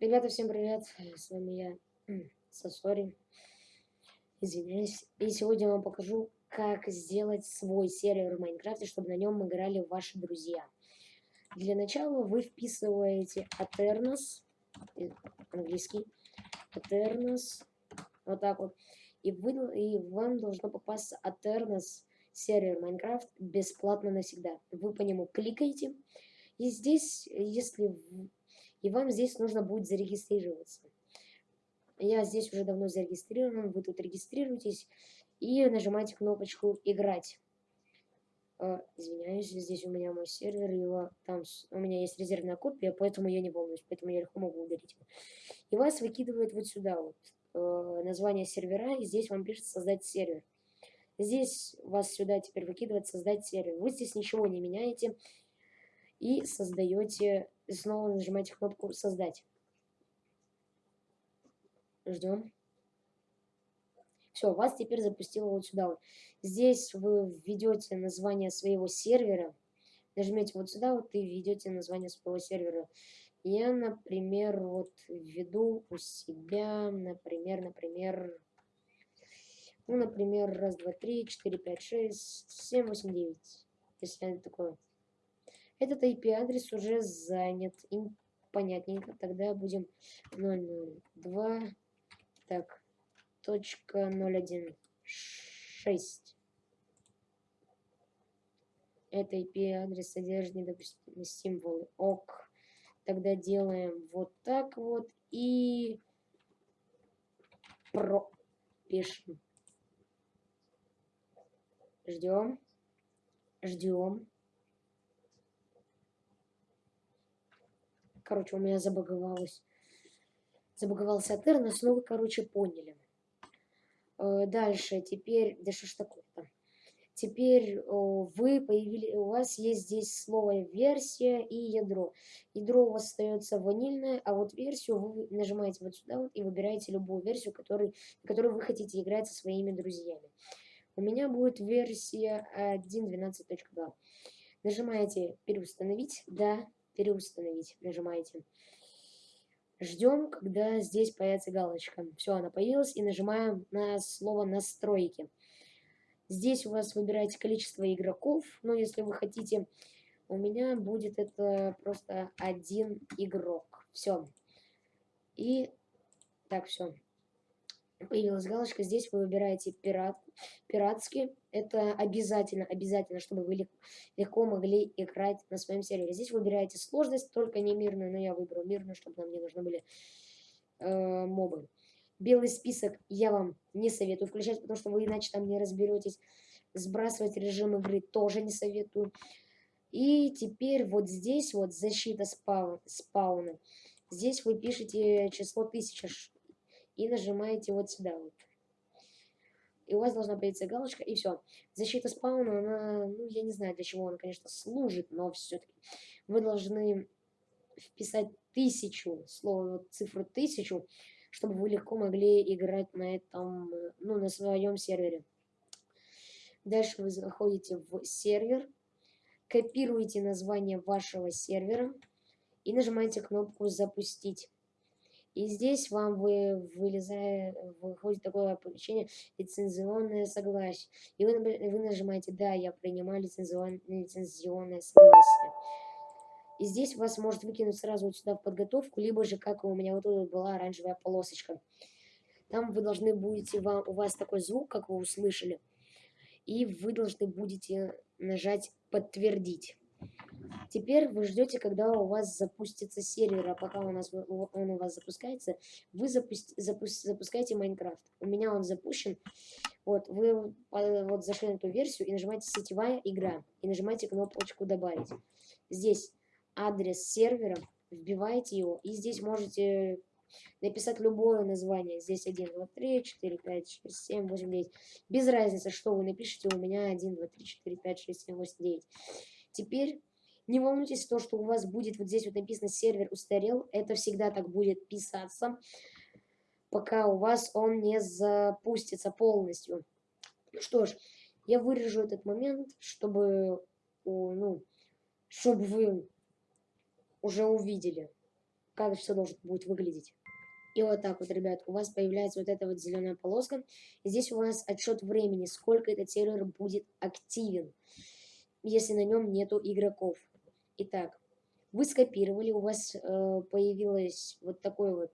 Ребята, всем привет! С вами я, Сосори. Извиняюсь. И сегодня я вам покажу, как сделать свой сервер в Майнкрафте, чтобы на нем играли ваши друзья. Для начала вы вписываете Aternos, э, английский, Aternos, вот так вот, и, вы, и вам должно попасться Aternos сервер Майнкрафт бесплатно навсегда. Вы по нему кликаете, и здесь, если и вам здесь нужно будет зарегистрироваться. Я здесь уже давно зарегистрирован, вы тут регистрируетесь и нажимаете кнопочку «Играть». Uh, извиняюсь, здесь у меня мой сервер, его там у меня есть резервная копия, поэтому я не волнуюсь, поэтому я легко могу удалить его. И вас выкидывает вот сюда вот uh, название сервера, и здесь вам пишет создать сервер. Здесь вас сюда теперь выкидывает создать сервер. Вы здесь ничего не меняете и создаете снова нажимаете кнопку «Создать». Ждем. Все, вас теперь запустило вот сюда. Вот. Здесь вы введете название своего сервера. Нажмете вот сюда вот и введете название своего сервера. Я, например, вот введу у себя, например, например, ну, например, раз, два, три, четыре, пять, шесть, семь, восемь, девять. Если такое. Этот IP-адрес уже занят. И понятненько. Тогда будем 002. Так. Точка 016. Это IP-адрес содержит недопустимые символы. ОК. Тогда делаем вот так вот. И про пишем. Ждем. Ждем. Короче, у меня забаговалось. Забаговался Атернос, но вы, короче, поняли. Э, дальше, теперь... Да что ж такое-то? Теперь вы появили, у вас есть здесь слово версия и ядро. Ядро у вас остается ванильное, а вот версию вы нажимаете вот сюда вот и выбираете любую версию, который, которую вы хотите играть со своими друзьями. У меня будет версия 1.12.2. Нажимаете переустановить, да, переустановить. Нажимаете. Ждем, когда здесь появится галочка. Все, она появилась. И нажимаем на слово «Настройки». Здесь у вас выбираете количество игроков. Но если вы хотите, у меня будет это просто один игрок. Все. И так, все появилась галочка, здесь вы выбираете пират, пиратский. Это обязательно, обязательно, чтобы вы легко могли играть на своем сервере. Здесь выбираете сложность, только не мирную, но я выбрал мирную, чтобы нам не нужны были э, мобы. Белый список я вам не советую включать, потому что вы иначе там не разберетесь. Сбрасывать режим игры тоже не советую. И теперь вот здесь вот защита спау спауна. Здесь вы пишете число 1000 и нажимаете вот сюда вот. И у вас должна появиться галочка, и все. Защита спауна, она, ну, я не знаю, для чего она, конечно, служит, но все-таки вы должны вписать тысячу, слово, цифру тысячу, чтобы вы легко могли играть на этом, ну, на своем сервере. Дальше вы заходите в сервер, копируете название вашего сервера и нажимаете кнопку «Запустить». И здесь вам вы, вылезая, выходит такое оповещение лицензионное согласие. И вы, вы нажимаете «Да, я принимаю лицензионное, лицензионное согласие». И здесь вас может выкинуть сразу вот сюда в подготовку, либо же, как у меня вот тут была оранжевая полосочка. Там вы должны будете, вам, у вас такой звук, как вы услышали, и вы должны будете нажать «Подтвердить». Теперь вы ждете, когда у вас запустится сервер, а пока у нас, он у вас запускается, вы запусти, запуск, запускаете Майнкрафт. У меня он запущен. Вот, вы вот зашли на эту версию и нажимаете «Сетевая игра» и нажимаете кнопочку «Добавить». Здесь адрес сервера, вбиваете его, и здесь можете написать любое название. Здесь 1, 2, 3, 4, 5, 6, 7, 8, 9. Без разницы, что вы напишете, у меня 1, 2, 3, 4, 5, 6, 7, 8, 9. Теперь не волнуйтесь, то, что у вас будет вот здесь вот написано «сервер устарел», это всегда так будет писаться, пока у вас он не запустится полностью. Ну что ж, я вырежу этот момент, чтобы, ну, чтобы вы уже увидели, как все должно будет выглядеть. И вот так вот, ребят, у вас появляется вот эта вот зеленая полоска. И здесь у вас отчет времени, сколько этот сервер будет активен, если на нем нету игроков. Итак, вы скопировали, у вас э, появилось вот такой вот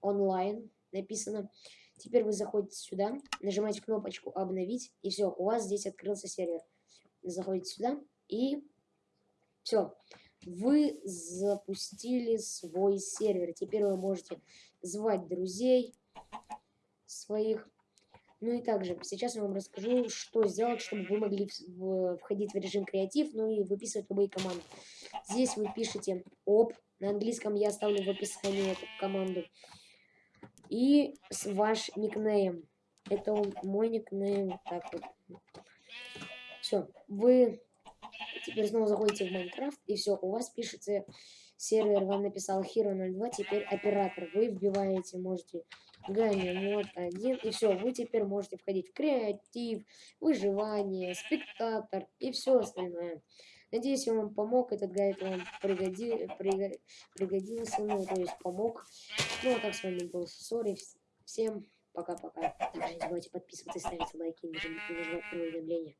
онлайн написано. Теперь вы заходите сюда, нажимаете кнопочку «Обновить», и все, у вас здесь открылся сервер. Заходите сюда, и все. Вы запустили свой сервер. Теперь вы можете звать друзей своих. Ну и также, сейчас я вам расскажу, что сделать, чтобы вы могли входить в режим креатив, ну и выписывать любые команды. Здесь вы пишете оп, на английском я оставлю в описании эту команду. И ваш никнейм. Это мой никнейм. Так вот. Все, вы Теперь снова заходите в Майнкрафт, и все, у вас пишется сервер, вам написал Hero 02, теперь оператор. Вы вбиваете, можете gamemode 1, и все, вы теперь можете входить в креатив, выживание, spectator и все остальное. Надеюсь, я вам помог, этот гайд вам пригоди, приго, пригодился, ну, то есть помог. Ну, а так с вами был Сори, всем пока-пока. Также не забывайте подписываться, ставить лайки и нажимать уведомления.